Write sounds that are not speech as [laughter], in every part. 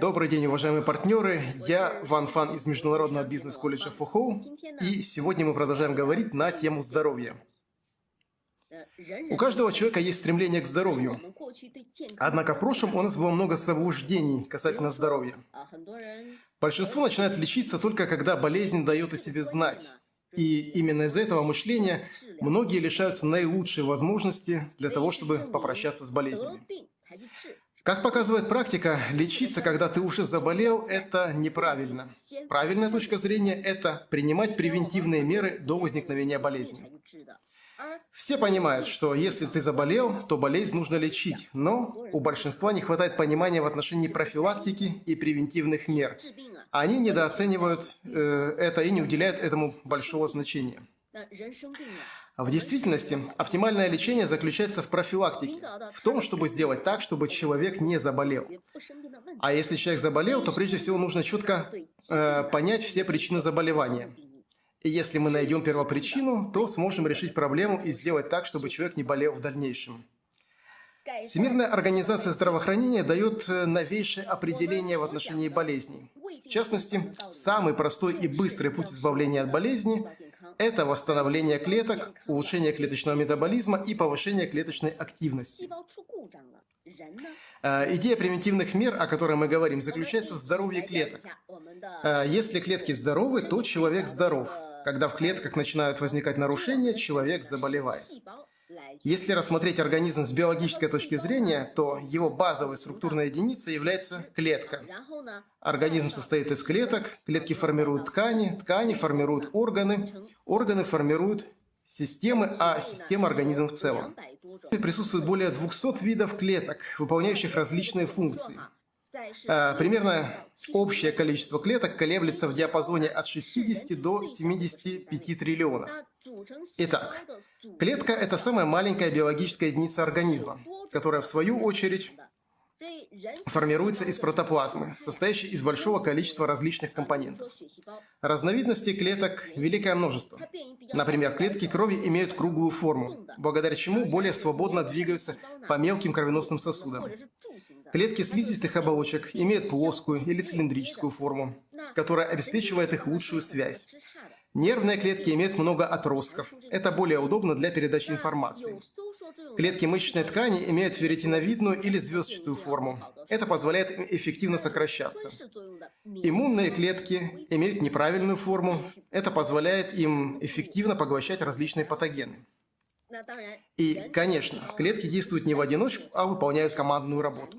Добрый день, уважаемые партнеры. Я Ван Фан из Международного бизнес-колледжа Фухоу. И сегодня мы продолжаем говорить на тему здоровья. У каждого человека есть стремление к здоровью. Однако в прошлом у нас было много заблуждений касательно здоровья. Большинство начинает лечиться только когда болезнь дает о себе знать. И именно из-за этого мышления многие лишаются наилучшей возможности для того, чтобы попрощаться с болезнями. Как показывает практика, лечиться, когда ты уже заболел, это неправильно. Правильная точка зрения – это принимать превентивные меры до возникновения болезни. Все понимают, что если ты заболел, то болезнь нужно лечить, но у большинства не хватает понимания в отношении профилактики и превентивных мер. Они недооценивают э, это и не уделяют этому большого значения. В действительности, оптимальное лечение заключается в профилактике, в том, чтобы сделать так, чтобы человек не заболел. А если человек заболел, то прежде всего нужно четко э, понять все причины заболевания. И если мы найдем первопричину, то сможем решить проблему и сделать так, чтобы человек не болел в дальнейшем. Всемирная организация здравоохранения дает э, новейшее определение в отношении болезней. В частности, самый простой и быстрый путь избавления от болезни – это восстановление клеток, улучшение клеточного метаболизма и повышение клеточной активности. Э, идея превентивных мер, о которой мы говорим, заключается в здоровье клеток. Э, если клетки здоровы, то человек здоров. Когда в клетках начинают возникать нарушения, человек заболевает. Если рассмотреть организм с биологической точки зрения, то его базовой структурной единицей является клетка. Организм состоит из клеток, клетки формируют ткани, ткани формируют органы, органы формируют системы, а система организм в целом. Присутствует более 200 видов клеток, выполняющих различные функции. А, примерно общее количество клеток колеблется в диапазоне от 60 до 75 триллионов. Итак, клетка – это самая маленькая биологическая единица организма, которая в свою очередь формируется из протоплазмы, состоящей из большого количества различных компонентов. Разновидностей клеток великое множество. Например, клетки крови имеют круглую форму, благодаря чему более свободно двигаются по мелким кровеносным сосудам. Клетки слизистых оболочек имеют плоскую или цилиндрическую форму, которая обеспечивает их лучшую связь. Нервные клетки имеют много отростков. Это более удобно для передачи информации. Клетки мышечной ткани имеют ферритиновидную или звездчатую форму. Это позволяет им эффективно сокращаться. Иммунные клетки имеют неправильную форму. Это позволяет им эффективно поглощать различные патогены. И, конечно, клетки действуют не в одиночку, а выполняют командную работу.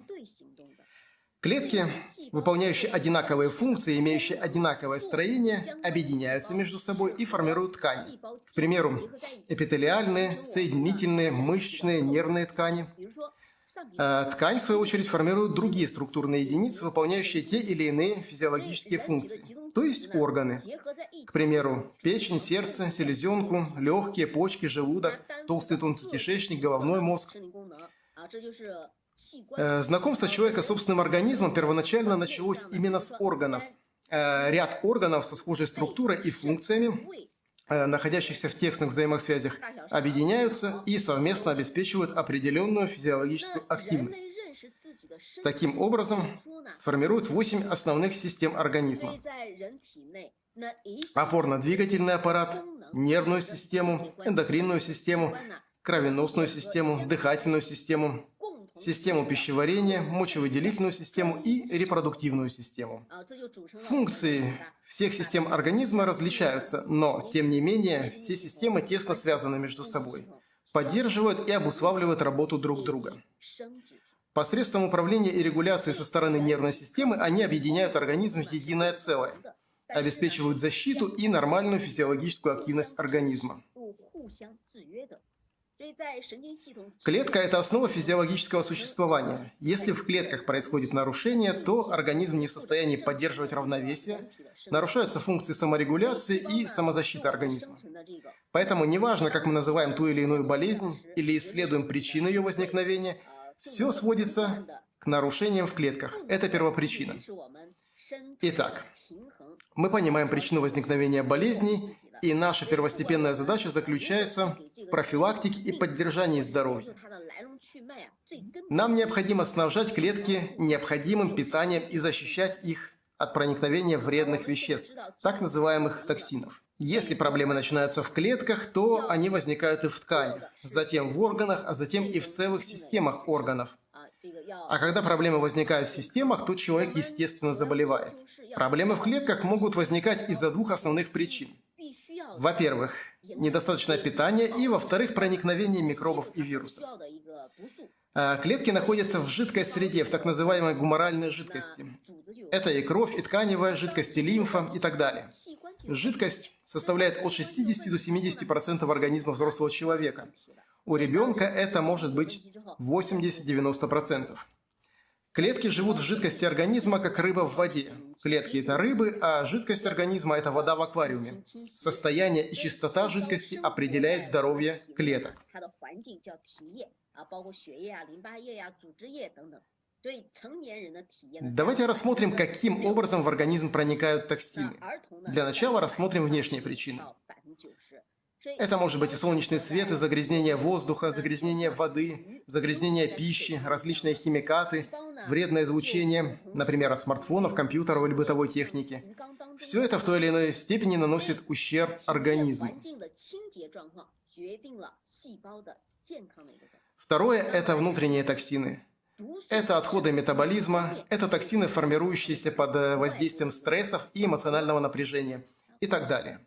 Клетки, выполняющие одинаковые функции, имеющие одинаковое строение, объединяются между собой и формируют ткани. К примеру, эпителиальные, соединительные, мышечные, нервные ткани. Э, ткань, в свою очередь, формирует другие структурные единицы, выполняющие те или иные физиологические функции, то есть органы. К примеру, печень, сердце, селезенку, легкие, почки, желудок, толстый тонкий кишечник, головной мозг. Э, знакомство человека с собственным организмом первоначально началось именно с органов. Э, ряд органов со схожей структурой и функциями, э, находящихся в тесных взаимосвязях, объединяются и совместно обеспечивают определенную физиологическую активность. Таким образом, формируют восемь основных систем организма. Опорно-двигательный аппарат, нервную систему, эндокринную систему, кровеносную систему, дыхательную систему, систему пищеварения, мочевыделительную систему и репродуктивную систему. Функции всех систем организма различаются, но, тем не менее, все системы тесно связаны между собой, поддерживают и обуславливают работу друг друга. Посредством управления и регуляции со стороны нервной системы они объединяют организм в единое целое, обеспечивают защиту и нормальную физиологическую активность организма. Клетка – это основа физиологического существования. Если в клетках происходит нарушение, то организм не в состоянии поддерживать равновесие, нарушаются функции саморегуляции и самозащиты организма. Поэтому неважно, как мы называем ту или иную болезнь или исследуем причины ее возникновения, все сводится к нарушениям в клетках. Это первопричина. Итак, мы понимаем причину возникновения болезней, и наша первостепенная задача заключается в профилактике и поддержании здоровья. Нам необходимо снабжать клетки необходимым питанием и защищать их от проникновения вредных веществ, так называемых токсинов. Если проблемы начинаются в клетках, то они возникают и в тканях, затем в органах, а затем и в целых системах органов. А когда проблемы возникают в системах, то человек, естественно, заболевает. Проблемы в клетках могут возникать из-за двух основных причин. Во-первых, недостаточное питание, и, во-вторых, проникновение микробов и вирусов. А, клетки находятся в жидкой среде, в так называемой гуморальной жидкости. Это и кровь, и тканевая жидкость, и лимфа, и так далее. Жидкость составляет от 60 до 70% организма взрослого человека. У ребенка это может быть 80-90%. Клетки живут в жидкости организма, как рыба в воде. Клетки – это рыбы, а жидкость организма – это вода в аквариуме. Состояние и чистота жидкости определяет здоровье клеток. Давайте рассмотрим, каким образом в организм проникают токсины. Для начала рассмотрим внешние причины. Это может быть и солнечный свет, и загрязнение воздуха, загрязнение воды, загрязнение пищи, различные химикаты, вредное излучение, например, от смартфонов, компьютеров или бытовой техники. Все это в той или иной степени наносит ущерб организму. Второе – это внутренние токсины. Это отходы метаболизма, это токсины, формирующиеся под э, воздействием стрессов и эмоционального напряжения и так далее.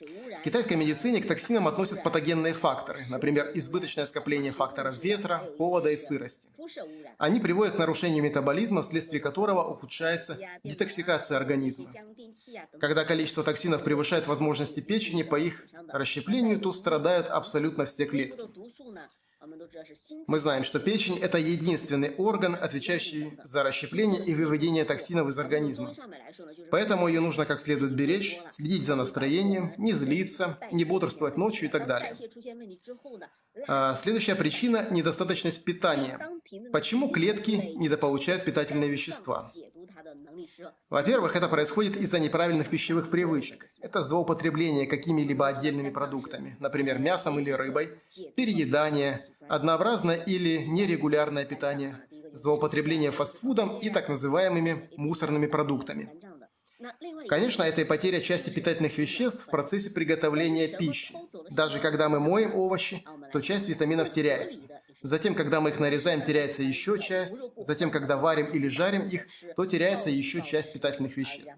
В китайской медицине к токсинам относят патогенные факторы, например, избыточное скопление факторов ветра, холода и сырости. Они приводят к нарушению метаболизма, вследствие которого ухудшается детоксикация организма. Когда количество токсинов превышает возможности печени по их расщеплению, то страдают абсолютно все клетки. Мы знаем, что печень – это единственный орган, отвечающий за расщепление и выведение токсинов из организма. Поэтому ее нужно как следует беречь, следить за настроением, не злиться, не бодрствовать ночью и так далее. А следующая причина – недостаточность питания. Почему клетки недополучают питательные вещества? Во-первых, это происходит из-за неправильных пищевых привычек. Это злоупотребление какими-либо отдельными продуктами, например, мясом или рыбой, переедание, однообразное или нерегулярное питание, злоупотребление фастфудом и так называемыми мусорными продуктами. Конечно, это и потеря части питательных веществ в процессе приготовления пищи. Даже когда мы моем овощи, то часть витаминов теряется. Затем, когда мы их нарезаем, теряется еще часть. Затем, когда варим или жарим их, то теряется еще часть питательных веществ.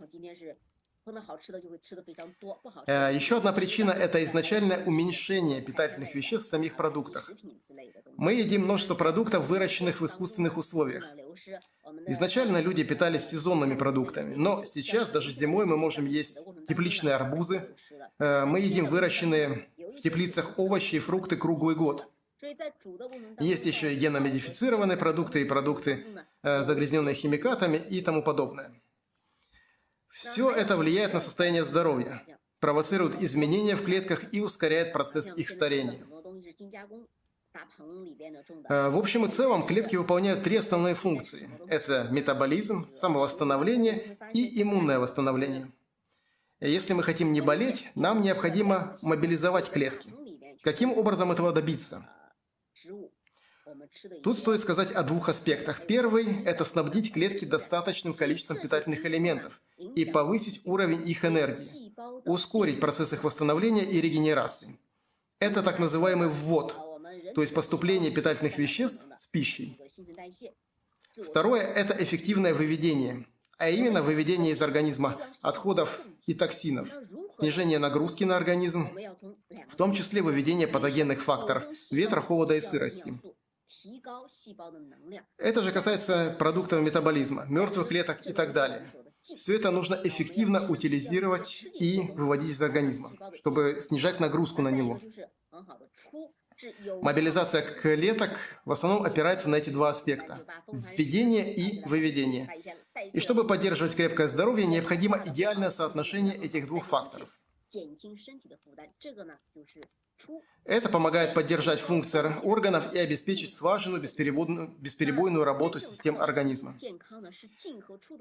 Еще одна причина – это изначальное уменьшение питательных веществ в самих продуктах. Мы едим множество продуктов, выращенных в искусственных условиях. Изначально люди питались сезонными продуктами, но сейчас даже зимой мы можем есть тепличные арбузы. Э, мы едим выращенные в теплицах овощи и фрукты круглый год. Есть еще и геномодифицированные продукты и продукты, э, загрязненные химикатами и тому подобное. Все это влияет на состояние здоровья, провоцирует изменения в клетках и ускоряет процесс их старения. Э, в общем и целом, клетки выполняют три основные функции. Это метаболизм, самовосстановление и иммунное восстановление. Если мы хотим не болеть, нам необходимо мобилизовать клетки. Каким образом этого добиться? Тут стоит сказать о двух аспектах. Первый – это снабдить клетки достаточным количеством питательных элементов и повысить уровень их энергии, ускорить процесс их восстановления и регенерации. Это так называемый ввод, то есть поступление питательных веществ с пищей. Второе – это эффективное выведение, а именно выведение из организма отходов и токсинов, снижение нагрузки на организм, в том числе выведение патогенных факторов ветра, холода и сырости. Это же касается продуктов метаболизма, мертвых клеток и так далее. Все это нужно эффективно утилизировать и выводить из организма, чтобы снижать нагрузку на него. Мобилизация клеток в основном опирается на эти два аспекта – введение и выведение. И чтобы поддерживать крепкое здоровье, необходимо идеальное соотношение этих двух факторов – это помогает поддержать функции органов и обеспечить слаженную, бесперебойную, бесперебойную работу систем организма.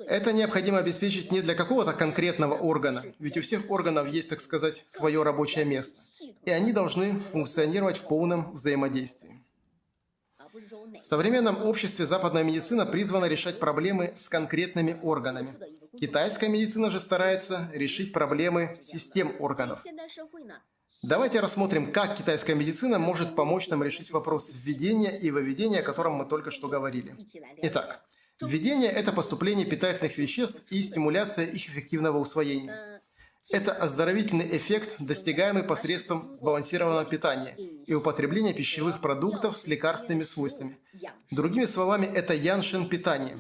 Это необходимо обеспечить не для какого-то конкретного органа, ведь у всех органов есть, так сказать, свое рабочее место, и они должны функционировать в полном взаимодействии. В современном обществе западная медицина призвана решать проблемы с конкретными органами. Китайская медицина же старается решить проблемы систем органов. Давайте рассмотрим, как китайская медицина может помочь нам решить вопрос введения и выведения, о котором мы только что говорили. Итак, введение – это поступление питательных веществ и стимуляция их эффективного усвоения. Это оздоровительный эффект, достигаемый посредством сбалансированного питания и употребления пищевых продуктов с лекарственными свойствами. Другими словами, это яншин питание,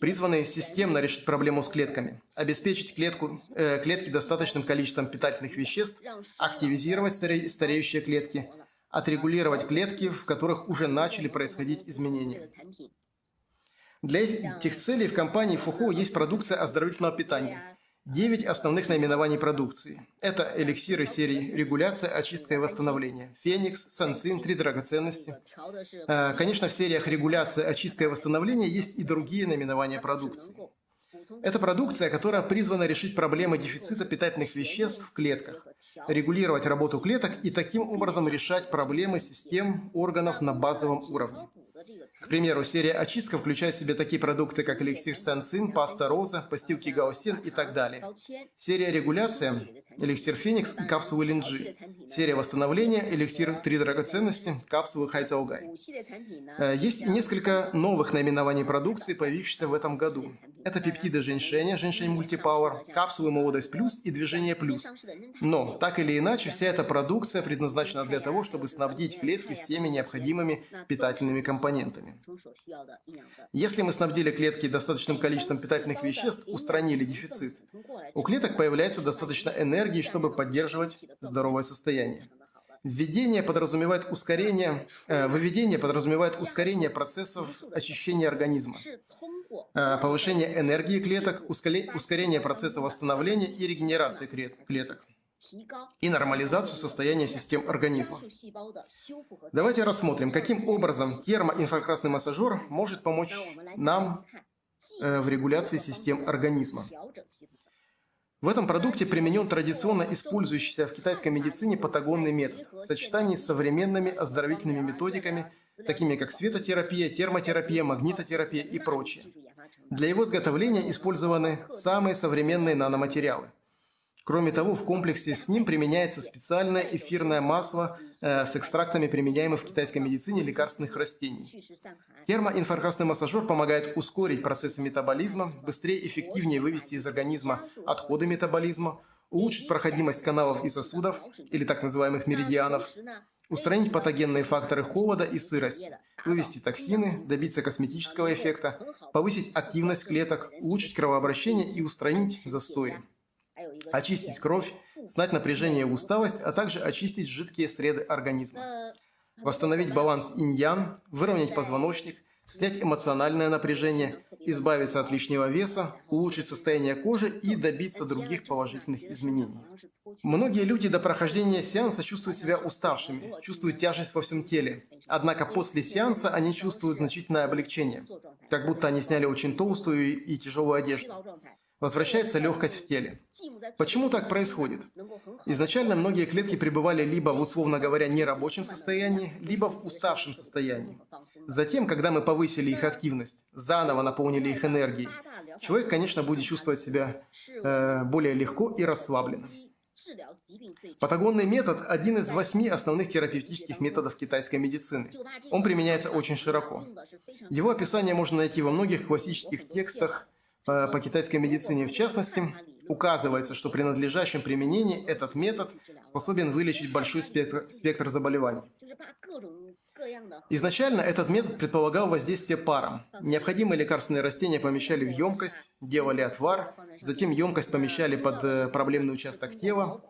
призванное системно решить проблему с клетками, обеспечить клетку, э, клетки достаточным количеством питательных веществ, активизировать старе, стареющие клетки, отрегулировать клетки, в которых уже начали происходить изменения. Для этих целей в компании Фухо есть продукция оздоровительного питания – Девять основных наименований продукции. Это эликсиры серии «Регуляция, очистка и восстановление», «Феникс», «Сансин», «Три драгоценности». Э, конечно, в сериях «Регуляция, очистка и восстановление» есть и другие наименования продукции. Это продукция, которая призвана решить проблемы дефицита питательных веществ в клетках, регулировать работу клеток и таким образом решать проблемы систем органов на базовом уровне. К примеру, серия очистка включает в себя такие продукты, как эликсир Сансин, паста Роза, постилки Гаусин и так далее. Серия регуляция – эликсир Феникс и капсулы Линджи. Серия восстановления – эликсир Три драгоценности, капсулы Хайцаугай. Э, есть несколько новых наименований продукции, появившихся в этом году. Это пептиды женьшеня, женьшень мультипауэр, капсулы молодость плюс и движение плюс. Но, так или иначе, вся эта продукция предназначена для того, чтобы снабдить клетки всеми необходимыми питательными компонентами. Если мы снабдили клетки достаточным количеством питательных веществ, устранили дефицит, у клеток появляется достаточно энергии, чтобы поддерживать здоровое состояние. Введение подразумевает ускорение, э, выведение подразумевает ускорение процессов очищения организма. Э, повышение энергии клеток, ускорение процесса восстановления и регенерации клеток и нормализацию состояния систем организма. Давайте рассмотрим, каким образом термоинфракрасный массажер может помочь нам э, в регуляции систем организма. В этом продукте применен традиционно использующийся в китайской медицине патагонный метод в сочетании с современными оздоровительными методиками, такими как светотерапия, термотерапия, магнитотерапия и прочее. Для его изготовления использованы самые современные наноматериалы. Кроме того, в комплексе с ним применяется специальное эфирное масло э, с экстрактами, применяемых в китайской медицине лекарственных растений. Термоинфракрасный массажер помогает ускорить процессы метаболизма, быстрее и эффективнее вывести из организма отходы метаболизма, улучшить проходимость каналов и сосудов, или так называемых меридианов, устранить патогенные факторы холода и сырости, вывести токсины, добиться косметического эффекта, повысить активность клеток, улучшить кровообращение и устранить застои. Очистить кровь, снять напряжение и усталость, а также очистить жидкие среды организма. Восстановить баланс инь-ян, выровнять позвоночник, снять эмоциональное напряжение, избавиться от лишнего веса, улучшить состояние кожи и добиться других положительных изменений. Многие люди до прохождения сеанса чувствуют себя уставшими, чувствуют тяжесть во всем теле. Однако после сеанса они чувствуют значительное облегчение, как будто они сняли очень толстую и тяжелую одежду. Возвращается легкость в теле. Почему так происходит? Изначально многие клетки пребывали либо в, условно говоря, нерабочем состоянии, либо в уставшем состоянии. Затем, когда мы повысили их активность, заново наполнили их энергией, человек, конечно, будет чувствовать себя э, более легко и расслабленно. Патагонный метод – один из восьми основных терапевтических методов китайской медицины. Он применяется очень широко. Его описание можно найти во многих классических текстах по, китайской медицине в частности, указывается, что при надлежащем применении этот метод способен вылечить большой спектр, спектр заболеваний. Изначально этот метод предполагал воздействие паром. Необходимые лекарственные растения помещали в емкость, делали отвар, затем емкость помещали под э, проблемный участок тела,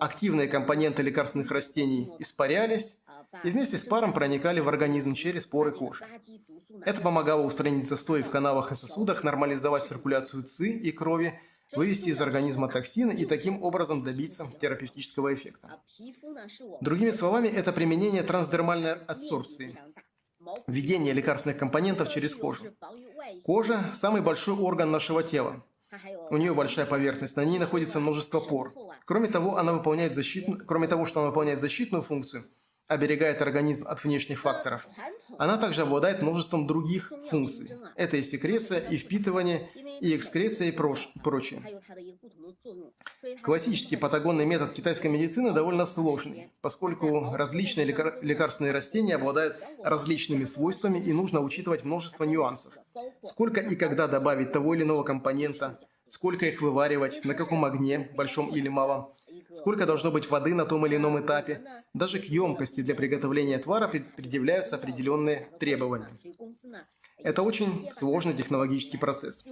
активные компоненты лекарственных растений испарялись, и вместе с паром проникали в организм через поры кожи. Это помогало устранить застои в каналах и сосудах, нормализовать циркуляцию ЦИ и крови, вывести из организма токсины и таким образом добиться терапевтического эффекта. Другими словами, это применение трансдермальной адсорбции, введение лекарственных компонентов через кожу. Кожа – самый большой орган нашего тела. У нее большая поверхность, на ней находится множество пор. Кроме того, она выполняет защитную, кроме того, что она выполняет защитную функцию – оберегает организм от внешних факторов, она также обладает множеством других функций. Это и секреция, и впитывание, и экскреция, и прош, прочее. Классический патагонный метод китайской медицины довольно сложный, поскольку различные лекар лекарственные растения обладают различными свойствами и нужно учитывать множество нюансов. Сколько и когда добавить того или иного компонента, сколько их вываривать, на каком огне, большом или малом, сколько должно быть воды на том или ином этапе. Даже к емкости для приготовления отвара предъявляются определенные требования. Это очень сложный технологический процесс.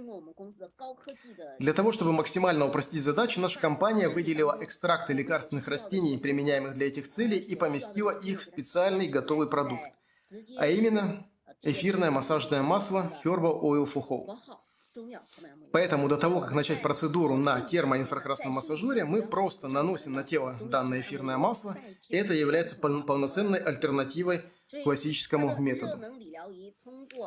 Для того, чтобы максимально упростить задачу, наша компания выделила экстракты лекарственных растений, применяемых для этих целей, и поместила их в специальный готовый продукт, а именно эфирное массажное масло Herbal Oil for Whole. Поэтому до того, как начать процедуру на термоинфракрасном массажере, мы просто наносим на тело данное эфирное масло, это является полноценной альтернативой классическому методу.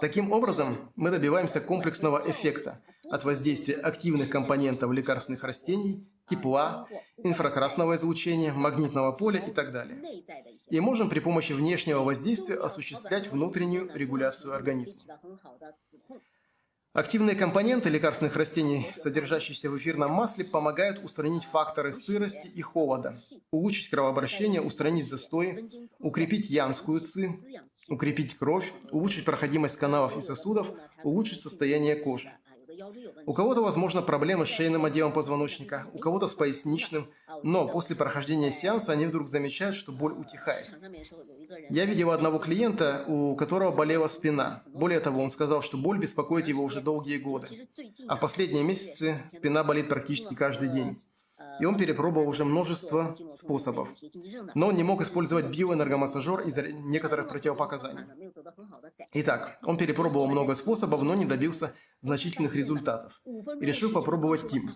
Таким образом, мы добиваемся комплексного эффекта от воздействия активных компонентов лекарственных растений, тепла, инфракрасного излучения, магнитного поля и так далее. И можем при помощи внешнего воздействия осуществлять внутреннюю регуляцию организма. Активные компоненты лекарственных растений, содержащиеся в эфирном масле, помогают устранить факторы сырости и холода, улучшить кровообращение, устранить застои, укрепить янскую ци, укрепить кровь, улучшить проходимость каналов и сосудов, улучшить состояние кожи. У кого-то, возможно, проблемы с шейным отделом позвоночника, у кого-то с поясничным, но после прохождения сеанса они вдруг замечают, что боль утихает. Я видел одного клиента, у которого болела спина. Более того, он сказал, что боль беспокоит его уже долгие годы. А в последние месяцы спина болит практически каждый день и он перепробовал уже множество способов. Но он не мог использовать биоэнергомассажер из-за некоторых противопоказаний. Итак, он перепробовал много способов, но не добился значительных результатов. И решил попробовать ТИМ.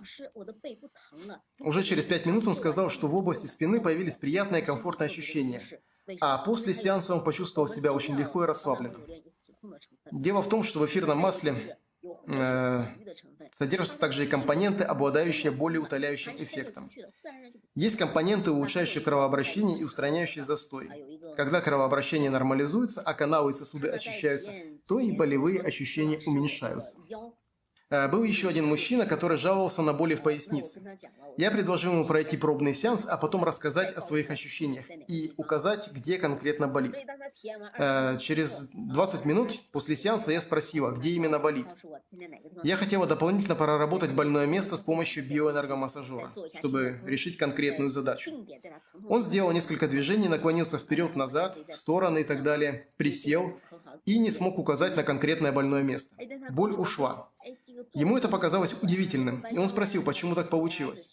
Уже через пять минут он сказал, что в области спины появились приятные комфортные ощущения. А после сеанса он почувствовал себя очень легко и расслабленно. Дело в том, что в эфирном масле э, Содержатся также и компоненты, обладающие более утоляющим эффектом. Есть компоненты, улучшающие кровообращение и устраняющие застой. Когда кровообращение нормализуется, а каналы и сосуды очищаются, то и болевые ощущения уменьшаются. Э, был еще один мужчина, который жаловался на боли в пояснице. Я предложил ему пройти пробный сеанс, а потом рассказать о своих ощущениях и указать, где конкретно болит. Э, через 20 минут после сеанса я спросила, где именно болит. Я хотела дополнительно проработать больное место с помощью биоэнергомассажера, чтобы решить конкретную задачу. Он сделал несколько движений, наклонился вперед-назад, в стороны и так далее, присел и не смог указать на конкретное больное место. Боль ушла. Ему это показалось удивительным, и он спросил, почему так получилось.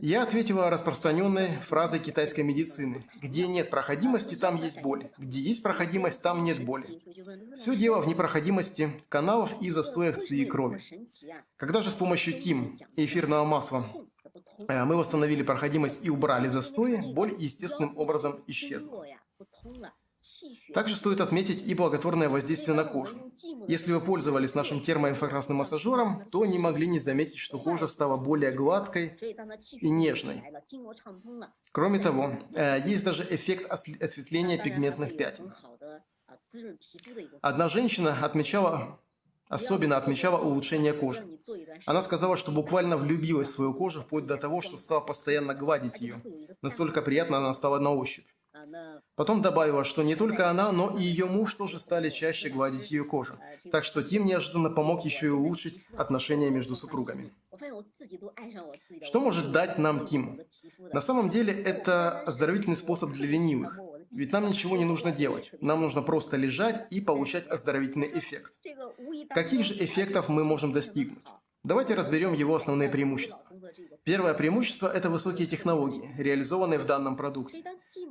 Я ответила распространенной фразой китайской медицины. Где нет проходимости, там есть боль. Где есть проходимость, там нет боли. Все дело в непроходимости каналов и застоях ЦИ крови. Когда же с помощью ТИМ и эфирного масла э, мы восстановили проходимость и убрали застои, боль естественным образом исчезла. Также стоит отметить и благотворное воздействие на кожу. Если вы пользовались нашим термоинфракрасным массажером, то не могли не заметить, что кожа стала более гладкой и нежной. Кроме того, э, есть даже эффект осветления пигментных пятен. Одна женщина отмечала, особенно отмечала улучшение кожи. Она сказала, что буквально влюбилась в свою кожу, вплоть до того, что стала постоянно гладить ее. Настолько приятно она стала на ощупь. Потом добавила, что не только она, но и ее муж тоже стали чаще гладить ее кожу. Так что Тим неожиданно помог еще и улучшить отношения между супругами. Что может дать нам Тим? На самом деле это оздоровительный способ для ленивых. Ведь нам ничего не нужно делать. Нам нужно просто лежать и получать оздоровительный эффект. Каких же эффектов мы можем достигнуть? Давайте разберем его основные преимущества. Первое преимущество – это высокие технологии, реализованные в данном продукте.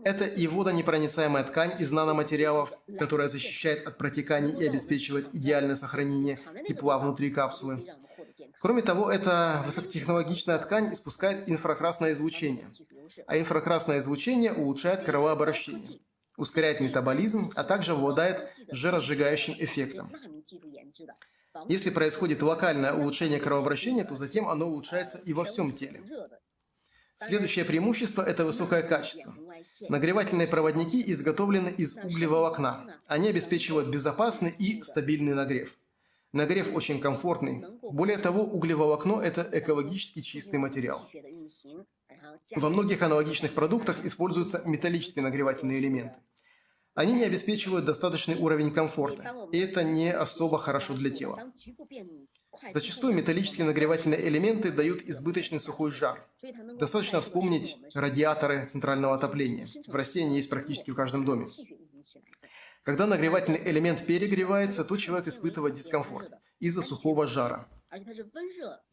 Это и водонепроницаемая ткань из наноматериалов, которая защищает от протеканий и обеспечивает идеальное сохранение тепла внутри капсулы. Кроме того, эта высокотехнологичная ткань испускает инфракрасное излучение, а инфракрасное излучение улучшает кровообращение, ускоряет метаболизм, а также обладает жиросжигающим эффектом. Если происходит локальное улучшение кровообращения, то затем оно улучшается и во всем теле. Следующее преимущество – это высокое качество. Нагревательные проводники изготовлены из углеволокна. Они обеспечивают безопасный и стабильный нагрев. Нагрев очень комфортный. Более того, углеволокно – это экологически чистый материал. Во многих аналогичных продуктах используются металлические нагревательные элементы. Они не обеспечивают достаточный уровень комфорта, и это не особо хорошо для тела. Зачастую металлические нагревательные элементы дают избыточный сухой жар. Достаточно вспомнить радиаторы центрального отопления. В России они есть практически в каждом доме. Когда нагревательный элемент перегревается, то человек испытывает дискомфорт из-за сухого жара.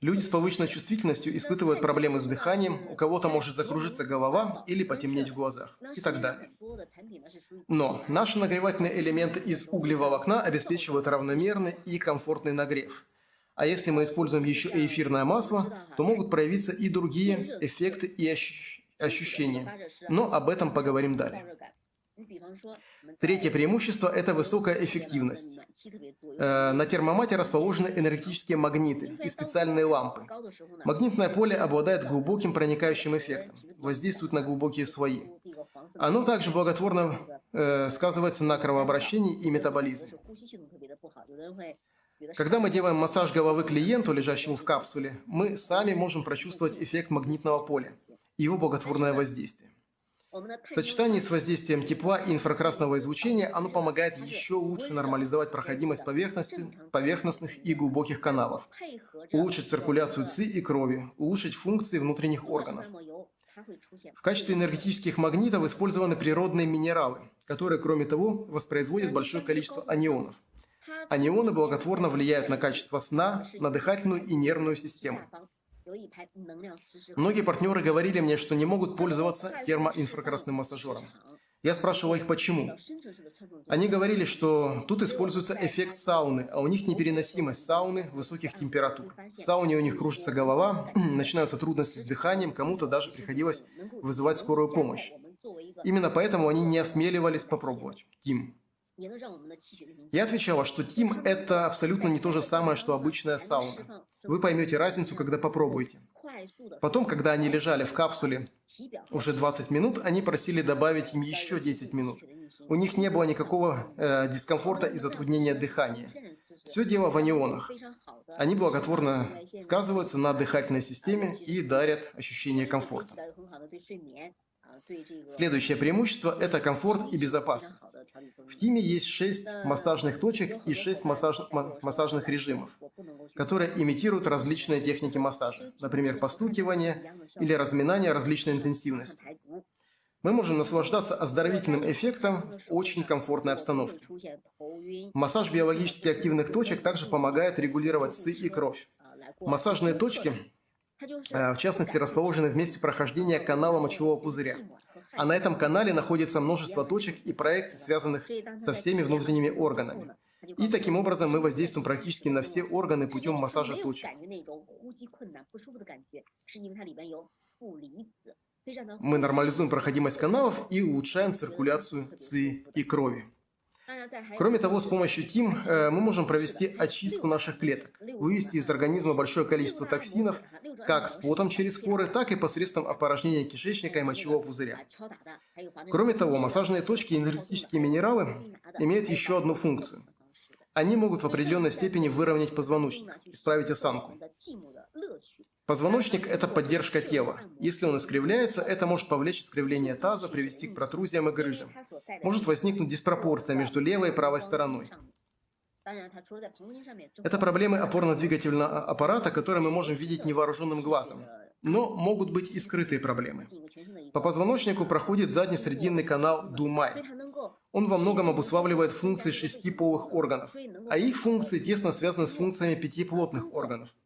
Люди с повышенной чувствительностью испытывают проблемы с дыханием, у кого-то может закружиться голова или потемнеть в глазах и так далее. Но наши нагревательные элементы из углеволокна обеспечивают равномерный и комфортный нагрев. А если мы используем еще и эфирное масло, то могут проявиться и другие эффекты и ощущения. Но об этом поговорим далее. Третье преимущество – это высокая эффективность. Э, на термомате расположены энергетические магниты и специальные лампы. Магнитное поле обладает глубоким проникающим эффектом, воздействует на глубокие слои. Оно также благотворно э, сказывается на кровообращении и метаболизме. Когда мы делаем массаж головы клиенту, лежащему в капсуле, мы сами можем прочувствовать эффект магнитного поля и его благотворное воздействие. В сочетании с воздействием тепла и инфракрасного излучения оно помогает еще лучше нормализовать проходимость поверхностных и глубоких каналов, улучшить циркуляцию ЦИ и крови, улучшить функции внутренних органов. В качестве энергетических магнитов использованы природные минералы, которые, кроме того, воспроизводят большое количество анионов. Анионы благотворно влияют на качество сна, на дыхательную и нервную систему. Многие партнеры говорили мне, что не могут пользоваться термоинфракрасным массажером. Я спрашивал их, почему. Они говорили, что тут используется эффект сауны, а у них непереносимость сауны высоких температур. В сауне у них кружится голова, [clears throat] начинаются трудности с дыханием, кому-то даже приходилось вызывать скорую помощь. Именно поэтому они не осмеливались попробовать. Тим. Я отвечала, что Тим – это абсолютно не то же самое, что обычная сауна. Вы поймете разницу, когда попробуете. Потом, когда они лежали в капсуле уже 20 минут, они просили добавить им еще 10 минут. У них не было никакого э, дискомфорта и затруднения дыхания. Все дело в анионах. Они благотворно сказываются на дыхательной системе и дарят ощущение комфорта. Следующее преимущество – это комфорт и безопасность. В Тиме есть 6 массажных точек и 6 массаж... массажных режимов, которые имитируют различные техники массажа, например, постукивание или разминание различной интенсивности. Мы можем наслаждаться оздоровительным эффектом в очень комфортной обстановке. Массаж биологически активных точек также помогает регулировать ЦИ и кровь. Массажные точки в частности, расположены в месте прохождения канала мочевого пузыря. А на этом канале находится множество точек и проекций, связанных со всеми внутренними органами. И таким образом мы воздействуем практически на все органы путем массажа точек. Мы нормализуем проходимость каналов и улучшаем циркуляцию ЦИ и крови. Кроме того, с помощью ТИМ э, мы можем провести очистку наших клеток, вывести из организма большое количество токсинов, как с потом через поры, так и посредством опорожнения кишечника и мочевого пузыря. Кроме того, массажные точки и энергетические минералы имеют еще одну функцию. Они могут в определенной степени выровнять позвоночник, исправить осанку. Позвоночник – это поддержка тела. Если он искривляется, это может повлечь искривление таза, привести к протрузиям и грыжам. Может возникнуть диспропорция между левой и правой стороной. Это проблемы опорно-двигательного аппарата, которые мы можем видеть невооруженным глазом. Но могут быть и скрытые проблемы. По позвоночнику проходит задний-срединный канал Думай. Он во многом обуславливает функции шести полых органов, а их функции тесно связаны с функциями пяти плотных органов –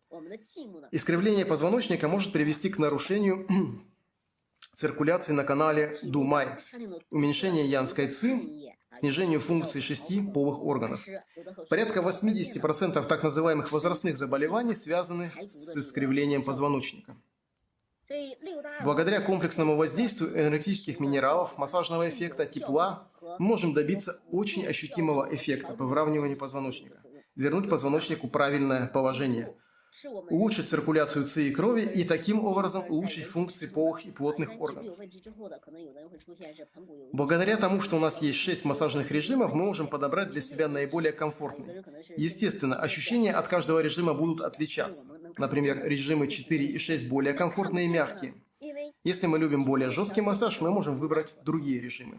Искривление позвоночника может привести к нарушению [clears throat] циркуляции на канале Думай, уменьшению янской ци, снижению функции шести полых органов. Порядка 80% так называемых возрастных заболеваний связаны с искривлением позвоночника. Благодаря комплексному воздействию энергетических минералов, массажного эффекта, тепла, мы можем добиться очень ощутимого эффекта по выравниванию позвоночника, вернуть позвоночнику правильное положение – улучшить циркуляцию ЦИ и крови и таким образом улучшить функции полых и плотных органов. Благодаря тому, что у нас есть 6 массажных режимов, мы можем подобрать для себя наиболее комфортный. Естественно, ощущения от каждого режима будут отличаться. Например, режимы 4 и 6 более комфортные и мягкие. Если мы любим более жесткий массаж, мы можем выбрать другие режимы.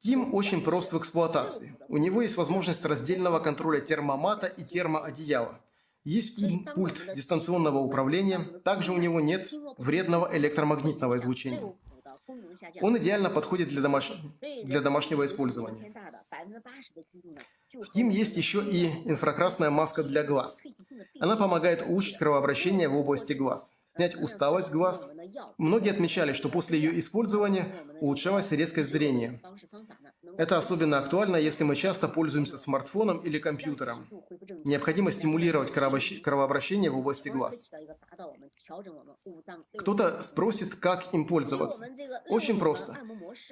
Тим очень прост в эксплуатации. У него есть возможность раздельного контроля термомата и термоодеяла. Есть пульт дистанционного управления, также у него нет вредного электромагнитного излучения. Он идеально подходит для, домаш... для домашнего использования. В Тим есть еще и инфракрасная маска для глаз. Она помогает улучшить кровообращение в области глаз снять усталость глаз. Многие отмечали, что после ее использования улучшалась резкость зрения. Это особенно актуально, если мы часто пользуемся смартфоном или компьютером. Необходимо стимулировать кровообращение в области глаз. Кто-то спросит, как им пользоваться. Очень просто.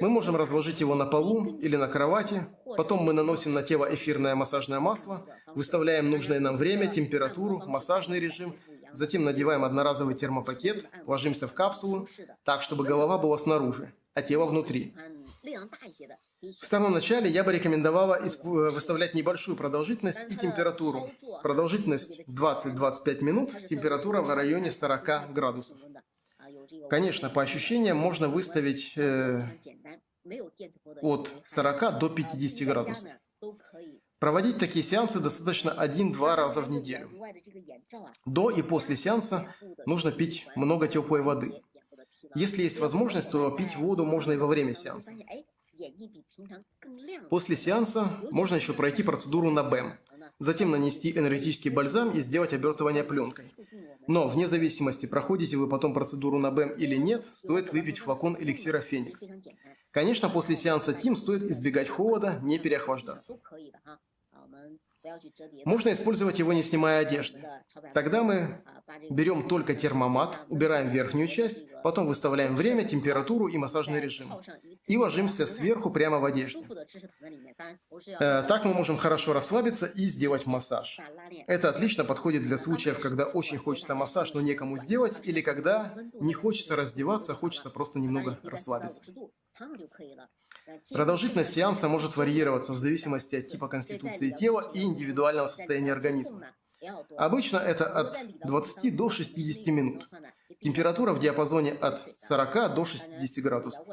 Мы можем разложить его на полу или на кровати, потом мы наносим на тело эфирное массажное масло, выставляем нужное нам время, температуру, массажный режим – Затем надеваем одноразовый термопакет, ложимся в капсулу, так, чтобы голова была снаружи, а тело внутри. В самом начале я бы рекомендовала выставлять небольшую продолжительность и температуру. Продолжительность 20-25 минут, температура в районе 40 градусов. Конечно, по ощущениям можно выставить э, от 40 до 50 градусов. Проводить такие сеансы достаточно 1-2 раза в неделю. До и после сеанса нужно пить много теплой воды. Если есть возможность, то пить воду можно и во время сеанса. После сеанса можно еще пройти процедуру на БЭМ, затем нанести энергетический бальзам и сделать обертывание пленкой. Но вне зависимости, проходите вы потом процедуру на БЭМ или нет, стоит выпить флакон эликсира Феникс. Конечно, после сеанса ТИМ стоит избегать холода, не переохлаждаться. Можно использовать его, не снимая одежды. Тогда мы берем только термомат, убираем верхнюю часть, потом выставляем время, температуру и массажный режим. И ложимся сверху прямо в одежде. Э, так мы можем хорошо расслабиться и сделать массаж. Это отлично подходит для случаев, когда очень хочется массаж, но некому сделать, или когда не хочется раздеваться, хочется просто немного расслабиться. Продолжительность сеанса может варьироваться в зависимости от типа конституции тела и индивидуального состояния организма. Обычно это от 20 до 60 минут. Температура в диапазоне от 40 до 60 градусов.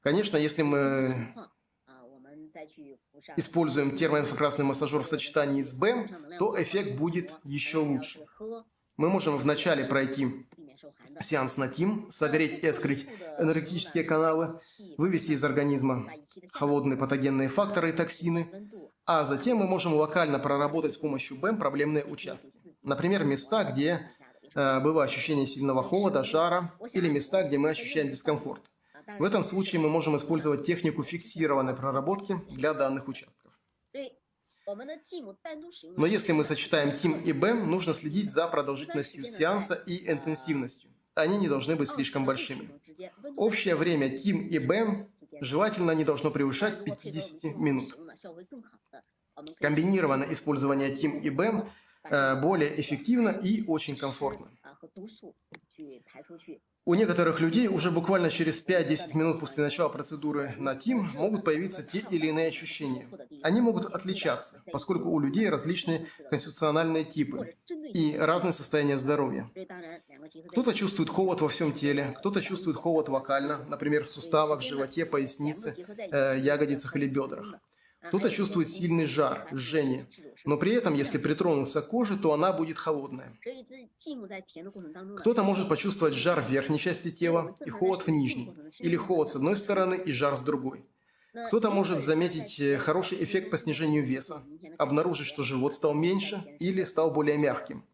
Конечно, если мы используем термоинфракрасный массажер в сочетании с БЭМ, то эффект будет еще лучше. Мы можем вначале пройти сеанс на ТИМ, согреть и открыть энергетические каналы, вывести из организма холодные патогенные факторы и токсины, а затем мы можем локально проработать с помощью БЭМ проблемные участки. Например, места, где э, было ощущение сильного холода, жара, или места, где мы ощущаем дискомфорт. В этом случае мы можем использовать технику фиксированной проработки для данных участков. Но если мы сочетаем ТИМ и БЭМ, нужно следить за продолжительностью сеанса и интенсивностью. Они не должны быть слишком большими. Общее время ТИМ и БЭМ желательно не должно превышать 50 минут. Комбинированное использование ТИМ и БЭМ э, более эффективно и очень комфортно. У некоторых людей уже буквально через 5-10 минут после начала процедуры на ТИМ могут появиться те или иные ощущения. Они могут отличаться, поскольку у людей различные конституциональные типы и разные состояния здоровья. Кто-то чувствует холод во всем теле, кто-то чувствует холод локально, например, в суставах, животе, пояснице, э, ягодицах или бедрах. Кто-то чувствует сильный жар, жжение, но при этом, если притронуться к коже, то она будет холодная. Кто-то может почувствовать жар в верхней части тела и холод в нижней, или холод с одной стороны и жар с другой. Кто-то может заметить э, хороший эффект по снижению веса, обнаружить, что живот стал меньше или стал более мягким.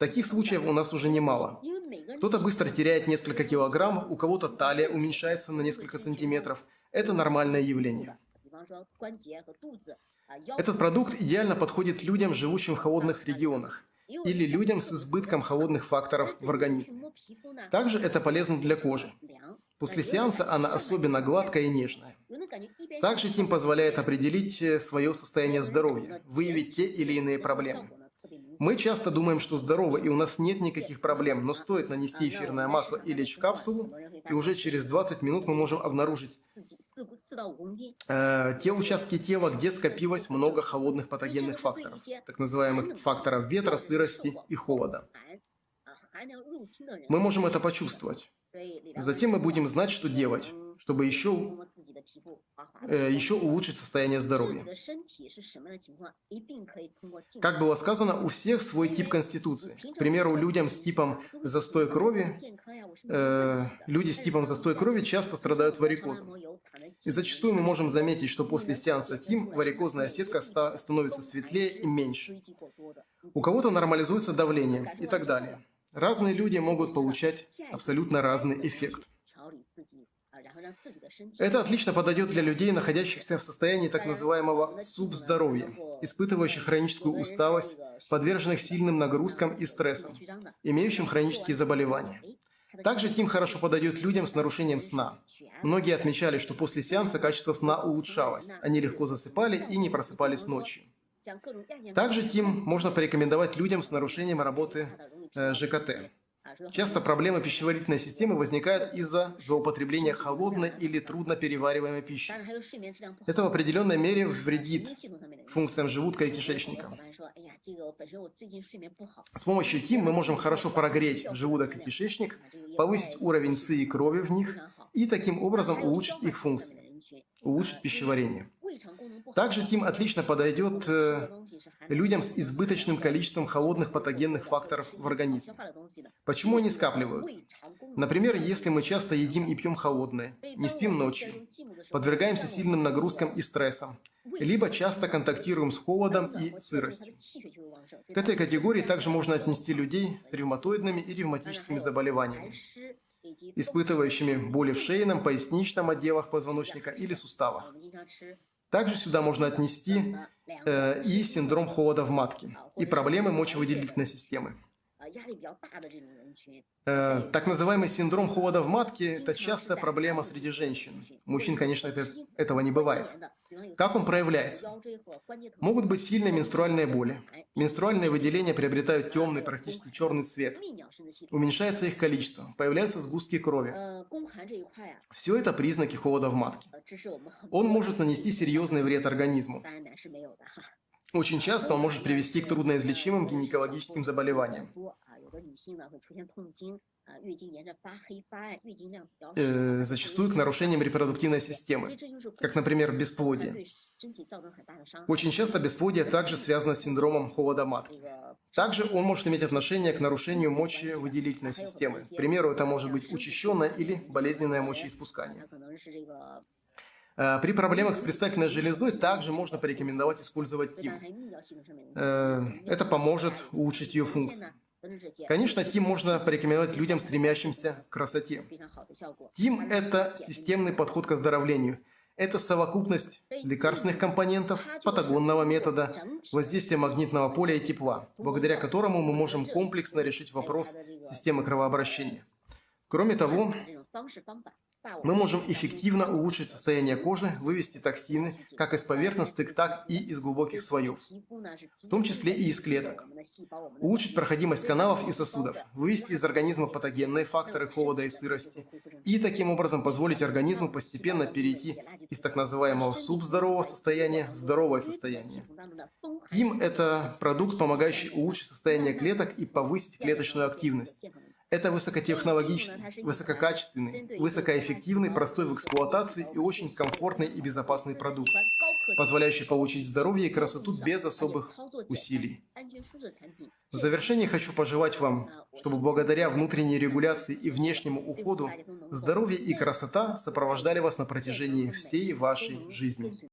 Таких случаев у нас уже немало. Кто-то быстро теряет несколько килограммов, у кого-то талия уменьшается на несколько сантиметров. Это нормальное явление. Этот продукт идеально подходит людям, живущим в холодных регионах, или людям с избытком холодных факторов в организме. Также это полезно для кожи. После сеанса она особенно гладкая и нежная. Также Тим позволяет определить э, свое состояние здоровья, выявить те или иные проблемы. Мы часто думаем, что здоровы и у нас нет никаких проблем, но стоит нанести эфирное масло и лечь в капсулу, и уже через 20 минут мы можем обнаружить э, те участки тела, где скопилось много холодных патогенных факторов, так называемых факторов ветра, сырости и холода. Мы можем это почувствовать. Затем мы будем знать, что делать, чтобы еще, э, еще улучшить состояние здоровья. Как было сказано, у всех свой тип конституции. К примеру, людям с типом застой крови, э, люди с типом застой крови часто страдают варикозом. И зачастую мы можем заметить, что после сеанса ТИМ варикозная сетка ста становится светлее и меньше. У кого-то нормализуется давление и так далее. Разные люди могут получать абсолютно разный эффект. Это отлично подойдет для людей, находящихся в состоянии так называемого субздоровья, испытывающих хроническую усталость, подверженных сильным нагрузкам и стрессам, имеющим хронические заболевания. Также Тим хорошо подойдет людям с нарушением сна. Многие отмечали, что после сеанса качество сна улучшалось, они легко засыпали и не просыпались ночью. Также Тим можно порекомендовать людям с нарушением работы Э, ЖКТ. Часто проблемы пищеварительной системы возникают из-за злоупотребления холодной или трудно перевариваемой пищи. Это в определенной мере вредит функциям желудка и кишечника. С помощью ТИМ мы можем хорошо прогреть желудок и кишечник, повысить уровень ЦИ и крови в них и таким образом улучшить их функции, улучшить пищеварение. Также Тим отлично подойдет э, людям с избыточным количеством холодных патогенных факторов в организме. Почему они скапливаются? Например, если мы часто едим и пьем холодное, не спим ночью, подвергаемся сильным нагрузкам и стрессам, либо часто контактируем с холодом и сыростью. К этой категории также можно отнести людей с ревматоидными и ревматическими заболеваниями, испытывающими боли в шейном, поясничном отделах позвоночника или суставах. Также сюда можно отнести э, и синдром холода в матке, и проблемы мочевыделительной системы. Э, так называемый синдром холода в матке – это частая проблема среди женщин. Мужчин, конечно, это, этого не бывает. Как он проявляется? Могут быть сильные менструальные боли. Менструальные выделения приобретают темный, практически черный цвет. Уменьшается их количество. Появляются сгустки крови. Все это признаки холода в матке. Он может нанести серьезный вред организму. Очень часто он может привести к трудноизлечимым гинекологическим заболеваниям. Э, зачастую к нарушениям репродуктивной системы, как, например, бесплодие. Очень часто бесплодие также связано с синдромом холода матки. Также он может иметь отношение к нарушению мочевыделительной системы. К примеру, это может быть учащенное или болезненное мочеиспускание. Э, при проблемах с предстательной железой также можно порекомендовать использовать ТИМ. Э, это поможет улучшить ее функции. Конечно, ТИМ можно порекомендовать людям, стремящимся к красоте. ТИМ – это системный подход к оздоровлению. Это совокупность лекарственных компонентов, патагонного метода, воздействия магнитного поля и тепла, благодаря которому мы можем комплексно решить вопрос системы кровообращения. Кроме того, мы можем эффективно улучшить состояние кожи, вывести токсины как из поверхностных, так и из глубоких слоев, в том числе и из клеток. Улучшить проходимость каналов и сосудов, вывести из организма патогенные факторы холода и сырости, и таким образом позволить организму постепенно перейти из так называемого субздорового состояния в здоровое состояние. КИМ – это продукт, помогающий улучшить состояние клеток и повысить клеточную активность. Это высокотехнологичный, высококачественный, высокоэффективный, простой в эксплуатации и очень комфортный и безопасный продукт, позволяющий получить здоровье и красоту без особых усилий. В завершение хочу пожелать вам, чтобы благодаря внутренней регуляции и внешнему уходу здоровье и красота сопровождали вас на протяжении всей вашей жизни.